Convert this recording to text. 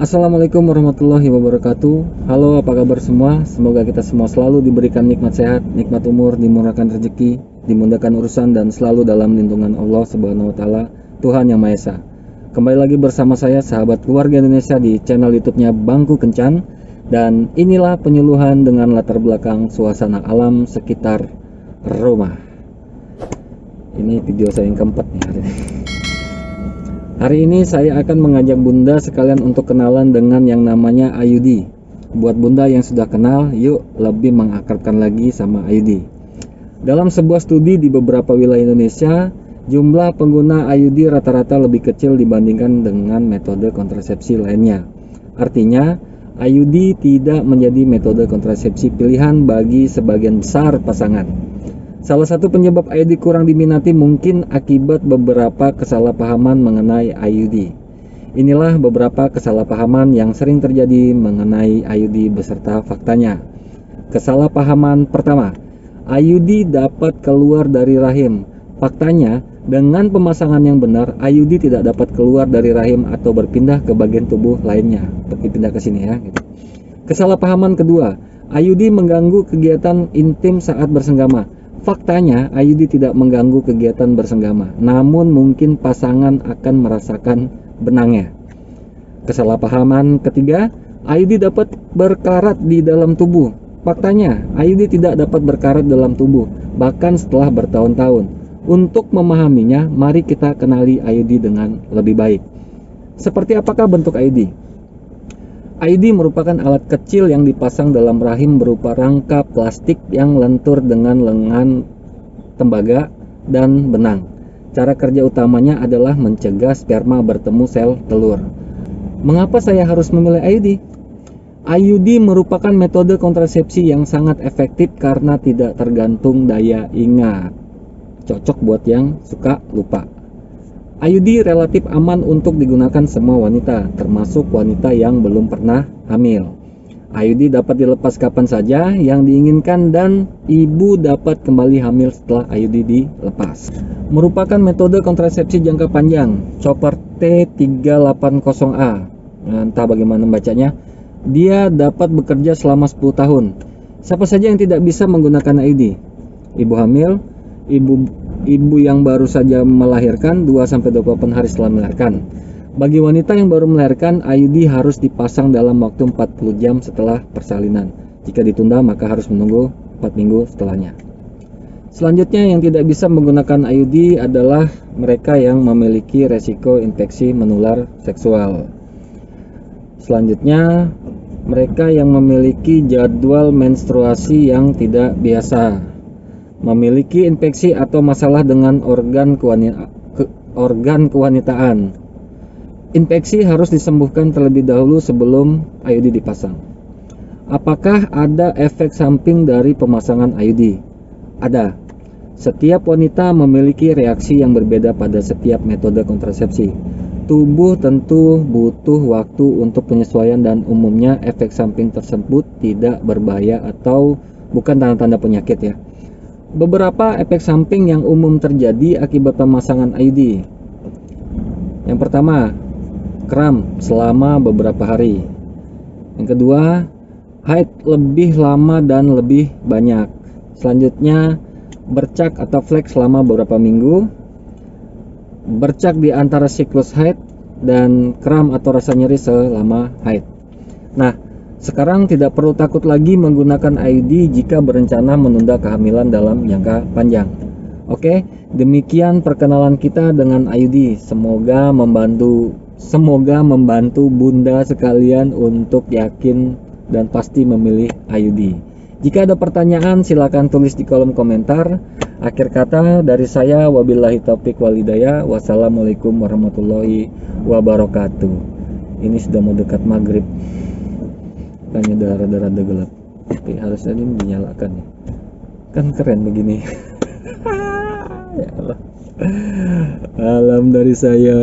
Assalamualaikum warahmatullahi wabarakatuh. Halo apa kabar semua? Semoga kita semua selalu diberikan nikmat sehat Nikmat umur, dimurahkan rezeki Dimudahkan urusan dan selalu dalam lindungan Allah subhanahu wa ta'ala Tuhan Yang Maha Esa. Kembali lagi bersama saya sahabat keluarga Indonesia di channel youtube-nya Bangku Kencan. Dan inilah penyuluhan dengan latar belakang suasana alam sekitar rumah. Ini video saya yang keempat nih hari ini Hari ini saya akan mengajak bunda sekalian untuk kenalan dengan yang namanya Ayudi. Buat bunda yang sudah kenal, yuk lebih mengakrabkan lagi sama Ayudi. Dalam sebuah studi di beberapa wilayah Indonesia, jumlah pengguna Ayudi rata-rata lebih kecil dibandingkan dengan metode kontrasepsi lainnya. Artinya, Ayudi tidak menjadi metode kontrasepsi pilihan bagi sebagian besar pasangan. Salah satu penyebab IUD kurang diminati mungkin akibat beberapa kesalahpahaman mengenai IUD. Inilah beberapa kesalahpahaman yang sering terjadi mengenai IUD beserta faktanya. Kesalahpahaman pertama, IUD dapat keluar dari rahim. Faktanya, dengan pemasangan yang benar, IUD tidak dapat keluar dari rahim atau berpindah ke bagian tubuh lainnya. Berpindah ke sini ya. Gitu. Kesalahpahaman kedua, IUD mengganggu kegiatan intim saat bersenggama. Faktanya, IUD tidak mengganggu kegiatan bersenggama, namun mungkin pasangan akan merasakan benangnya. Kesalahpahaman ketiga, IUD dapat berkarat di dalam tubuh. Faktanya, IUD tidak dapat berkarat dalam tubuh, bahkan setelah bertahun-tahun. Untuk memahaminya, mari kita kenali IUD dengan lebih baik. Seperti apakah bentuk IUD? ID merupakan alat kecil yang dipasang dalam rahim berupa rangka plastik yang lentur dengan lengan tembaga dan benang. Cara kerja utamanya adalah mencegah sperma bertemu sel telur. Mengapa saya harus memilih IUD? IUD merupakan metode kontrasepsi yang sangat efektif karena tidak tergantung daya ingat. Cocok buat yang suka lupa. IUD relatif aman untuk digunakan semua wanita, termasuk wanita yang belum pernah hamil. IUD dapat dilepas kapan saja yang diinginkan dan ibu dapat kembali hamil setelah IUD dilepas. Merupakan metode kontrasepsi jangka panjang, chopper T380A. Entah bagaimana membacanya. Dia dapat bekerja selama 10 tahun. Siapa saja yang tidak bisa menggunakan IUD? Ibu hamil, ibu ibu yang baru saja melahirkan 2-28 hari setelah melahirkan. Bagi wanita yang baru melahirkan, IUD harus dipasang dalam waktu 40 jam setelah persalinan. Jika ditunda, maka harus menunggu 4 minggu setelahnya. Selanjutnya yang tidak bisa menggunakan IUD adalah mereka yang memiliki resiko infeksi menular seksual. Selanjutnya, mereka yang memiliki jadwal menstruasi yang tidak biasa memiliki infeksi atau masalah dengan organ, organ kewanitaan. Infeksi harus disembuhkan terlebih dahulu sebelum IUD dipasang. Apakah ada efek samping dari pemasangan IUD? Ada. Setiap wanita memiliki reaksi yang berbeda pada setiap metode kontrasepsi. Tubuh tentu butuh waktu untuk penyesuaian dan umumnya efek samping tersebut tidak berbahaya atau bukan tanda-tanda penyakit ya. Beberapa efek samping yang umum terjadi akibat pemasangan IUD. Yang pertama, kram selama beberapa hari. Yang kedua, haid lebih lama dan lebih banyak. Selanjutnya, bercak atau flek selama beberapa minggu. Bercak di antara siklus haid dan kram atau rasa nyeri selama haid. Nah, sekarang tidak perlu takut lagi menggunakan IUD jika berencana menunda kehamilan dalam jangka panjang. Oke, demikian perkenalan kita dengan IUD. Semoga membantu semoga membantu Bunda sekalian untuk yakin dan pasti memilih IUD. Jika ada pertanyaan silahkan tulis di kolom komentar. Akhir kata dari saya wabillahi taufik walidaya. Wassalamualaikum warahmatullahi wabarakatuh. Ini sudah mau dekat maghrib makanya udah rada-rada gelap. Tapi harusnya ini dinyalakan ya. Kan keren begini. Ya Allah. Alam dari saya